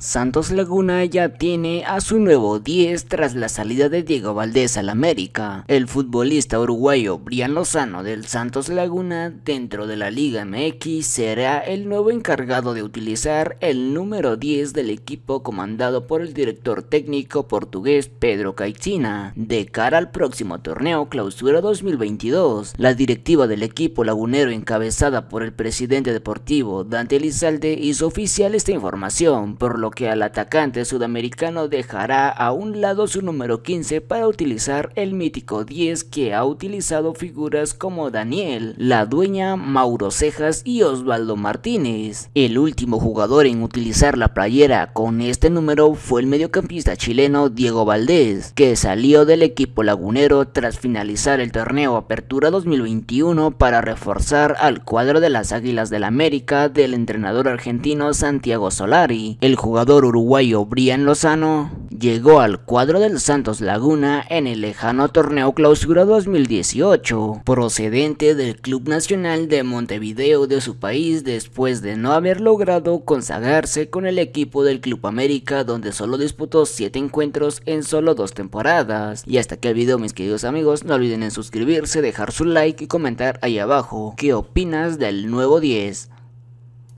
Santos Laguna ya tiene a su nuevo 10 tras la salida de Diego Valdés al América. El futbolista uruguayo Brian Lozano del Santos Laguna dentro de la Liga MX será el nuevo encargado de utilizar el número 10 del equipo comandado por el director técnico portugués Pedro Caixina de cara al próximo torneo Clausura 2022. La directiva del equipo lagunero encabezada por el presidente deportivo Dante Elizalde hizo oficial esta información por lo que al atacante sudamericano dejará a un lado su número 15 para utilizar el mítico 10 que ha utilizado figuras como Daniel, la dueña Mauro Cejas y Osvaldo Martínez. El último jugador en utilizar la playera con este número fue el mediocampista chileno Diego Valdés, que salió del equipo lagunero tras finalizar el torneo Apertura 2021 para reforzar al cuadro de las Águilas del América del entrenador argentino Santiago Solari. El jugador jugador uruguayo Brian Lozano llegó al cuadro del Santos Laguna en el lejano torneo clausura 2018, procedente del Club Nacional de Montevideo de su país después de no haber logrado consagrarse con el equipo del Club América donde solo disputó 7 encuentros en solo 2 temporadas. Y hasta aquí el video mis queridos amigos, no olviden en suscribirse, dejar su like y comentar ahí abajo qué opinas del nuevo 10.